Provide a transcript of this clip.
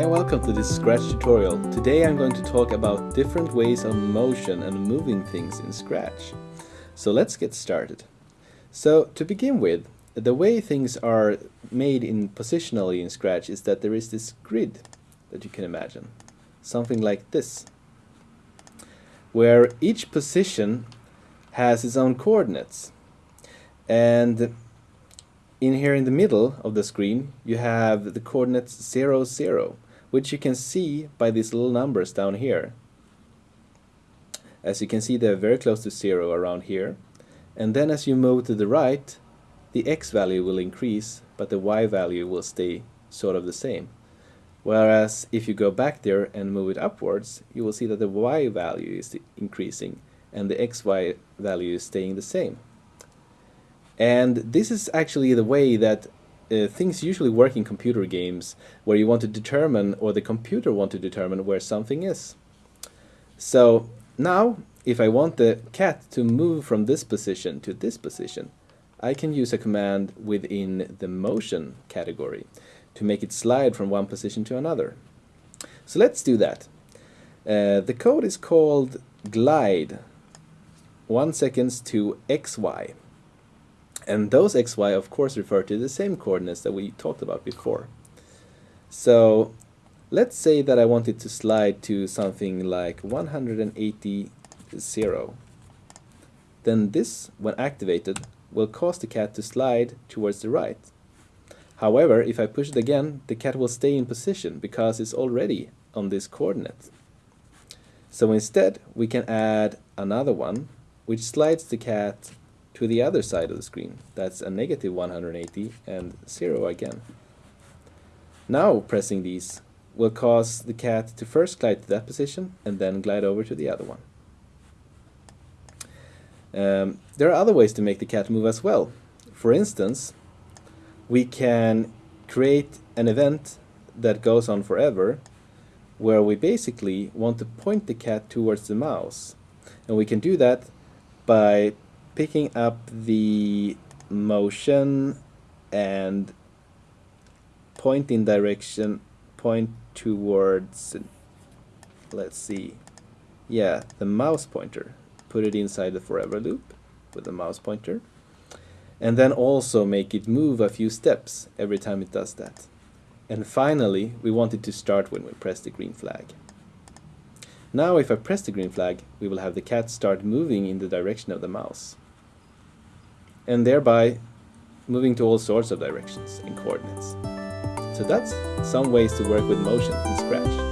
and welcome to this Scratch tutorial. Today I'm going to talk about different ways of motion and moving things in Scratch. So let's get started. So to begin with, the way things are made in positionally in Scratch is that there is this grid that you can imagine. Something like this. Where each position has its own coordinates. And in here in the middle of the screen you have the coordinates 0, 0 which you can see by these little numbers down here. As you can see they're very close to 0 around here and then as you move to the right the x value will increase but the y value will stay sort of the same. Whereas if you go back there and move it upwards you will see that the y value is increasing and the xy value is staying the same. And this is actually the way that uh, things usually work in computer games where you want to determine or the computer want to determine where something is. So now if I want the cat to move from this position to this position I can use a command within the motion category to make it slide from one position to another. So let's do that. Uh, the code is called glide 1 seconds to xy and those xy of course refer to the same coordinates that we talked about before. So let's say that I wanted to slide to something like 180 0. Then this, when activated, will cause the cat to slide towards the right. However, if I push it again, the cat will stay in position because it's already on this coordinate. So instead, we can add another one, which slides the cat to the other side of the screen. That's a negative 180 and 0 again. Now pressing these will cause the cat to first glide to that position and then glide over to the other one. Um, there are other ways to make the cat move as well. For instance, we can create an event that goes on forever where we basically want to point the cat towards the mouse. And we can do that by picking up the motion and pointing direction point towards let's see yeah the mouse pointer. Put it inside the forever loop with the mouse pointer. And then also make it move a few steps every time it does that. And finally we want it to start when we press the green flag. Now if I press the green flag we will have the cat start moving in the direction of the mouse and thereby moving to all sorts of directions and coordinates. So that's some ways to work with motion in Scratch.